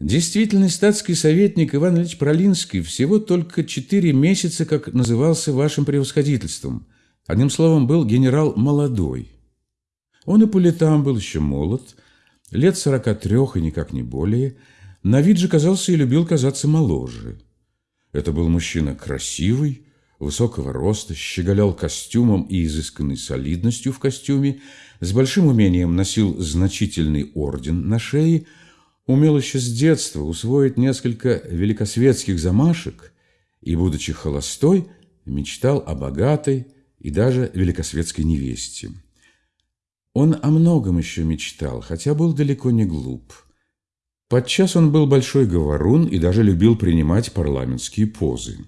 Действительный статский советник Иван Ильич Пролинский всего только четыре месяца, как назывался вашим превосходительством. Одним словом, был генерал молодой. Он и по летам был еще молод, лет сорока трех и никак не более. На вид же казался и любил казаться моложе. Это был мужчина красивый, высокого роста, щеголял костюмом и изысканной солидностью в костюме, с большим умением носил значительный орден на шее – умел еще с детства усвоить несколько великосветских замашек и, будучи холостой, мечтал о богатой и даже великосветской невесте. Он о многом еще мечтал, хотя был далеко не глуп. Подчас он был большой говорун и даже любил принимать парламентские позы.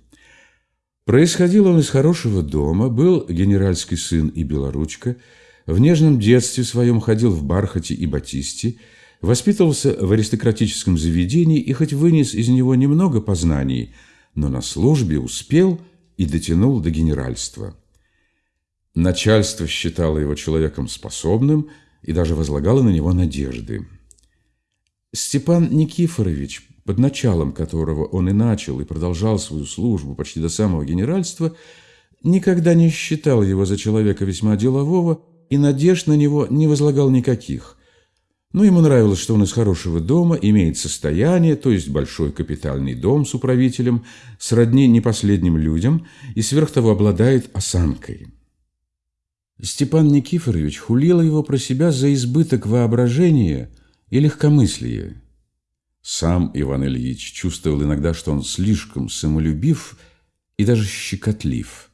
Происходил он из хорошего дома, был генеральский сын и белоручка, в нежном детстве своем ходил в бархате и батисте – Воспитывался в аристократическом заведении и хоть вынес из него немного познаний, но на службе успел и дотянул до генеральства. Начальство считало его человеком способным и даже возлагало на него надежды. Степан Никифорович, под началом которого он и начал и продолжал свою службу почти до самого генеральства, никогда не считал его за человека весьма делового и надежд на него не возлагал никаких. Но ему нравилось, что он из хорошего дома, имеет состояние, то есть большой капитальный дом с управителем, сродни непоследним людям и сверх того обладает осанкой. Степан Никифорович хулил его про себя за избыток воображения и легкомыслия. Сам Иван Ильич чувствовал иногда, что он слишком самолюбив и даже щекотлив.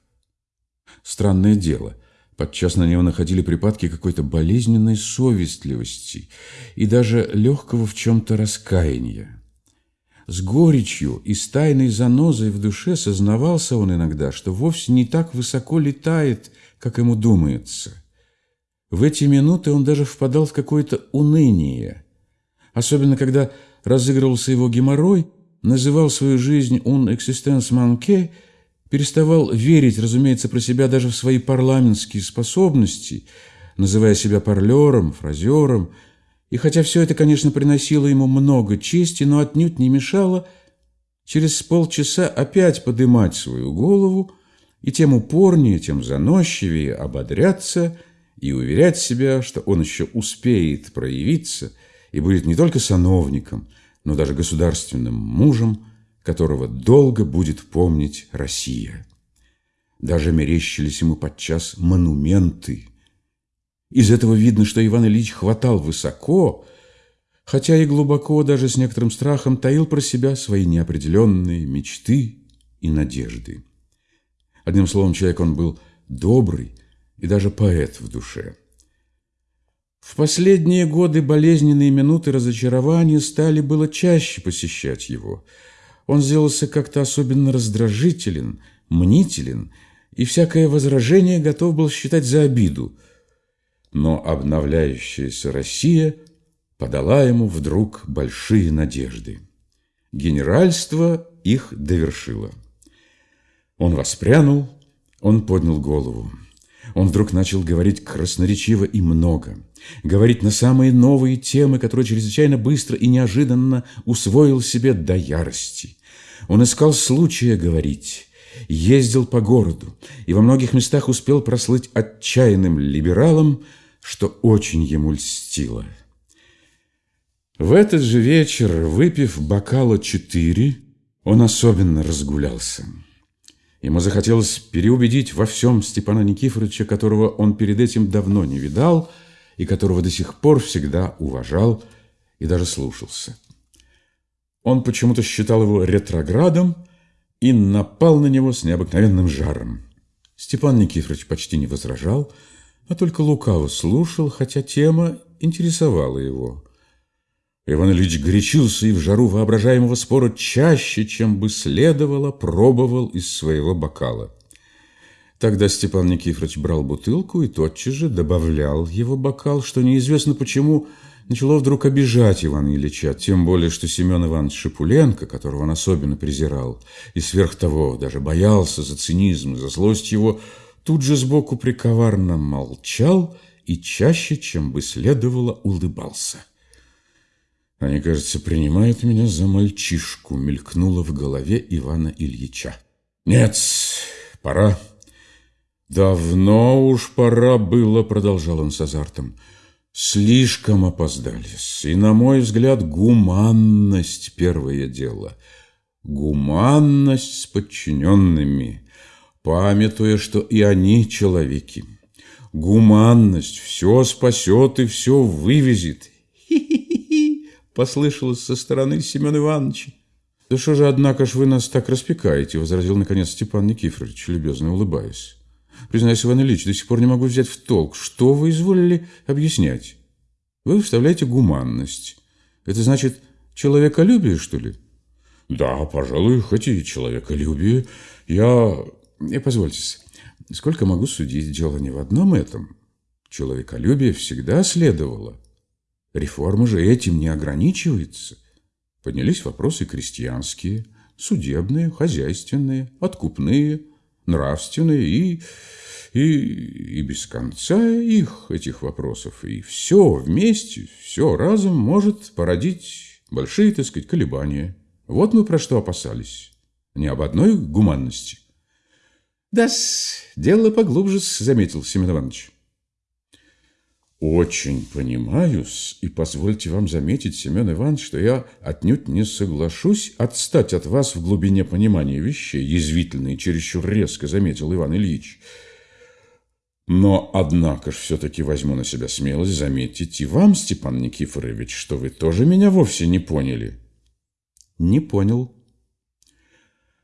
Странное дело – Подчас на него находили припадки какой-то болезненной совестливости и даже легкого в чем-то раскаяния. С горечью и с тайной занозой в душе сознавался он иногда, что вовсе не так высоко летает, как ему думается. В эти минуты он даже впадал в какое-то уныние. Особенно, когда разыгрывался его геморрой, называл свою жизнь «un existence manquée», переставал верить, разумеется, про себя даже в свои парламентские способности, называя себя парлером, фразером. И хотя все это, конечно, приносило ему много чести, но отнюдь не мешало через полчаса опять подымать свою голову и тем упорнее, тем заносчивее ободряться и уверять себя, что он еще успеет проявиться и будет не только сановником, но даже государственным мужем, которого долго будет помнить Россия. Даже мерещились ему подчас монументы. Из этого видно, что Иван Ильич хватал высоко, хотя и глубоко, даже с некоторым страхом, таил про себя свои неопределенные мечты и надежды. Одним словом, человек он был добрый и даже поэт в душе. В последние годы болезненные минуты разочарования стали было чаще посещать его – он сделался как-то особенно раздражителен, мнителен, и всякое возражение готов был считать за обиду. Но обновляющаяся Россия подала ему вдруг большие надежды. Генеральство их довершило. Он воспрянул, он поднял голову. Он вдруг начал говорить красноречиво и много, говорить на самые новые темы, которые чрезвычайно быстро и неожиданно усвоил себе до ярости. Он искал случая говорить, ездил по городу и во многих местах успел прослыть отчаянным либералом, что очень ему льстило. В этот же вечер, выпив бокала четыре, он особенно разгулялся. Ему захотелось переубедить во всем Степана Никифоровича, которого он перед этим давно не видал и которого до сих пор всегда уважал и даже слушался. Он почему-то считал его ретроградом и напал на него с необыкновенным жаром. Степан Никифорович почти не возражал, а только лукаво слушал, хотя тема интересовала его. Иван Ильич горячился и в жару воображаемого спора чаще, чем бы следовало, пробовал из своего бокала. Тогда Степан Никифорович брал бутылку и тотчас же добавлял его бокал, что неизвестно почему начало вдруг обижать Ивана Ильича, тем более, что Семен Иванович Шипуленко, которого он особенно презирал, и сверх того даже боялся за цинизм, за злость его, тут же сбоку приковарно молчал и чаще, чем бы следовало, улыбался. Они, кажется, принимают меня за мальчишку, мелькнуло в голове Ивана Ильича. Нет, пора. Давно уж пора было, продолжал он с азартом. Слишком опоздали. И, на мой взгляд, гуманность – первое дело. Гуманность с подчиненными, памятуя, что и они человеки. Гуманность все спасет и все вывезет. Послышалось со стороны Семена Ивановича. «Да что же, однако ж, вы нас так распекаете?» – возразил, наконец, Степан Никифорович, любезно улыбаясь. «Признаюсь, Иван Ильич, до сих пор не могу взять в толк. Что вы изволили объяснять? Вы вставляете гуманность. Это значит человеколюбие, что ли?» «Да, пожалуй, хоть и человеколюбие. Я... И позвольте, сколько могу судить, дело не в одном этом. Человеколюбие всегда следовало. Реформа же этим не ограничивается. Поднялись вопросы крестьянские, судебные, хозяйственные, откупные, нравственные и, и, и без конца их, этих вопросов. И все вместе, все разом может породить большие, так сказать, колебания. Вот мы про что опасались. Не об одной гуманности. да дело поглубже, заметил Семен Иванович. Очень понимаю-с, и позвольте вам заметить, Семен Иванович, что я отнюдь не соглашусь отстать от вас в глубине понимания вещей, язвительно и чересчур резко заметил Иван Ильич. Но, однако ж, все-таки возьму на себя смелость заметить и вам, Степан Никифорович, что вы тоже меня вовсе не поняли. Не понял.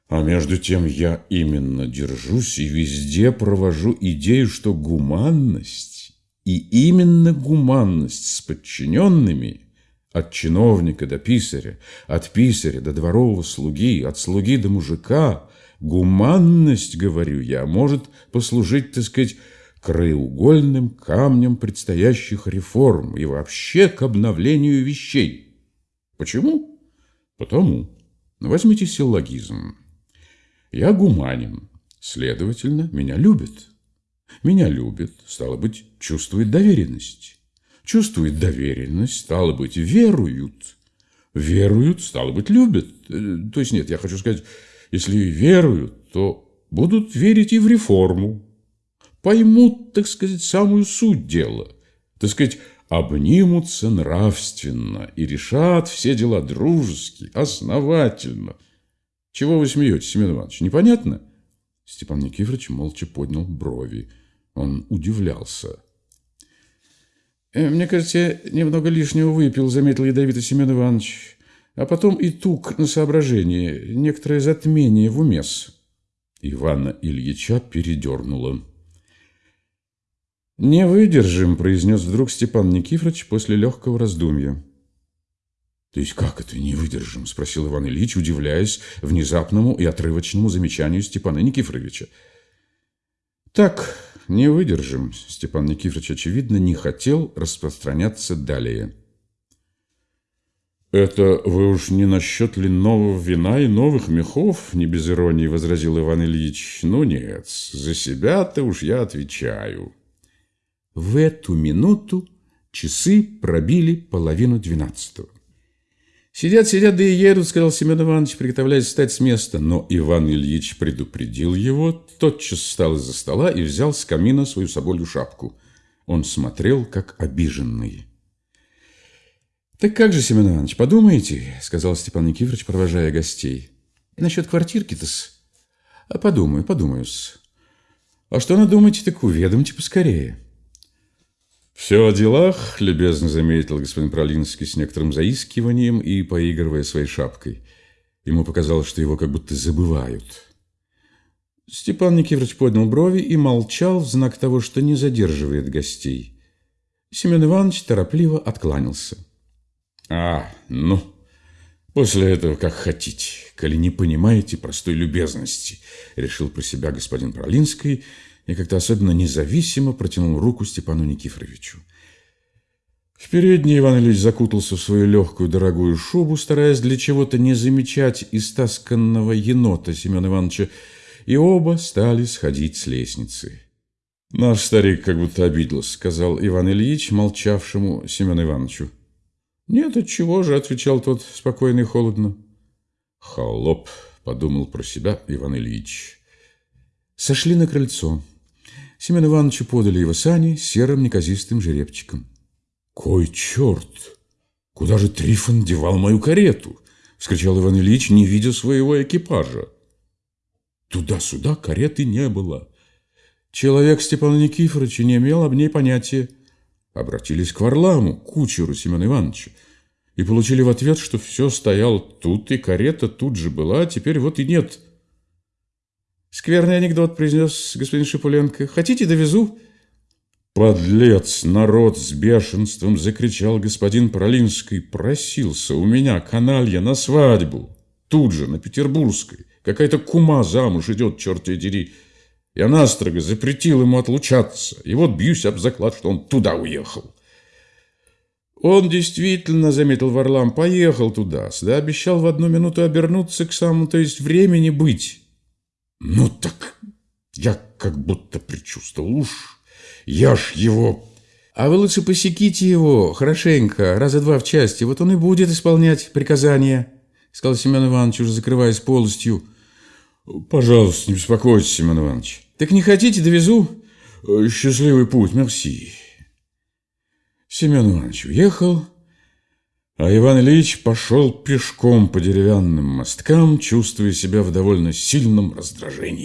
А между тем я именно держусь и везде провожу идею, что гуманность, и именно гуманность с подчиненными, от чиновника до писаря, от писаря до дворового слуги, от слуги до мужика, гуманность, говорю я, может послужить, так сказать, краеугольным камнем предстоящих реформ и вообще к обновлению вещей. Почему? Потому возьмите силлогизм. Я гуманин, следовательно, меня любят. Меня любят, стало быть, чувствует доверенность. Чувствует доверенность, стало быть, веруют. Веруют, стало быть, любят. Э, то есть нет, я хочу сказать, если веруют, то будут верить и в реформу. Поймут, так сказать, самую суть дела. Так сказать, обнимутся нравственно и решат все дела дружески, основательно. Чего вы смеетесь, Семен Иванович, непонятно? Степан Никифорович молча поднял брови. Он удивлялся. «Э, «Мне кажется, я немного лишнего выпил», — заметил ядовито Семен Иванович. «А потом и тук на соображение, некоторое затмение в умес». Ивана Ильича передернуло. «Не выдержим», – произнес вдруг Степан Никифорович после легкого раздумья. «То есть как это не выдержим?» – спросил Иван Ильич, удивляясь внезапному и отрывочному замечанию Степана Никифоровича. «Так, не выдержим», – Степан Никифорович, очевидно, не хотел распространяться далее. «Это вы уж не насчет ли нового вина и новых мехов?» – не без иронии возразил Иван Ильич. «Ну нет, за себя-то уж я отвечаю». В эту минуту часы пробили половину двенадцатого. «Сидят, сидят, да и едут», — сказал Семен Иванович, приготовляясь встать с места. Но Иван Ильич предупредил его, тотчас встал из-за стола и взял с камина свою соболью шапку. Он смотрел, как обиженный. «Так как же, Семен Иванович, подумаете?» — сказал Степан Никифорович, провожая гостей. «Насчет квартирки-то-с? А подумаю, подумаю-с. А что надумаете, так уведомьте поскорее». «Все о делах», – любезно заметил господин Пролинский с некоторым заискиванием и поигрывая своей шапкой. Ему показалось, что его как будто забывают. Степан Никифорович поднял брови и молчал в знак того, что не задерживает гостей. Семен Иванович торопливо откланялся. «А, ну, после этого как хотите, коли не понимаете простой любезности», – решил про себя господин Пролинский – и как-то особенно независимо протянул руку Степану Никифоровичу. В передней Иван Ильич закутался в свою легкую дорогую шубу, стараясь для чего-то не замечать истасканного енота Семена Ивановича, и оба стали сходить с лестницы. «Наш старик как будто обиделся», — сказал Иван Ильич, молчавшему Семену Ивановичу. Нет, отчего же, отвечал тот спокойно и холодно. Холоп, подумал про себя Иван Ильич. Сошли на крыльцо. Семен Ивановичу подали его сани серым неказистым жеребчиком. «Кой черт! Куда же Трифон девал мою карету?» — вскричал Иван Ильич, не видя своего экипажа. Туда-сюда кареты не было. Человек Степана Никифоровича не имел об ней понятия. Обратились к Варламу, кучеру Семена Ивановича, и получили в ответ, что все стояло тут, и карета тут же была, а теперь вот и нет. Скверный анекдот произнес господин Шипуленко. «Хотите, довезу?» «Подлец! Народ с бешенством!» — закричал господин Пролинский. «Просился у меня каналья на свадьбу. Тут же, на Петербургской. Какая-то кума замуж идет, черт ее дери. Я настрого запретил ему отлучаться, и вот бьюсь об заклад, что он туда уехал. Он действительно, заметил Варлам, поехал туда, да обещал в одну минуту обернуться к самому, то есть времени быть. Ну так, я как будто предчувствовал, уж я ж его... А вы лучше посеките его хорошенько, раза два в части, вот он и будет исполнять приказания, сказал Семен Иванович, уже закрываясь полностью. Пожалуйста, не беспокойтесь, Семен Иванович. Так не хотите, довезу? Счастливый путь, мерси. Семен Иванович уехал, а Иван Ильич пошел пешком по деревянным мосткам, чувствуя себя в довольно сильном раздражении.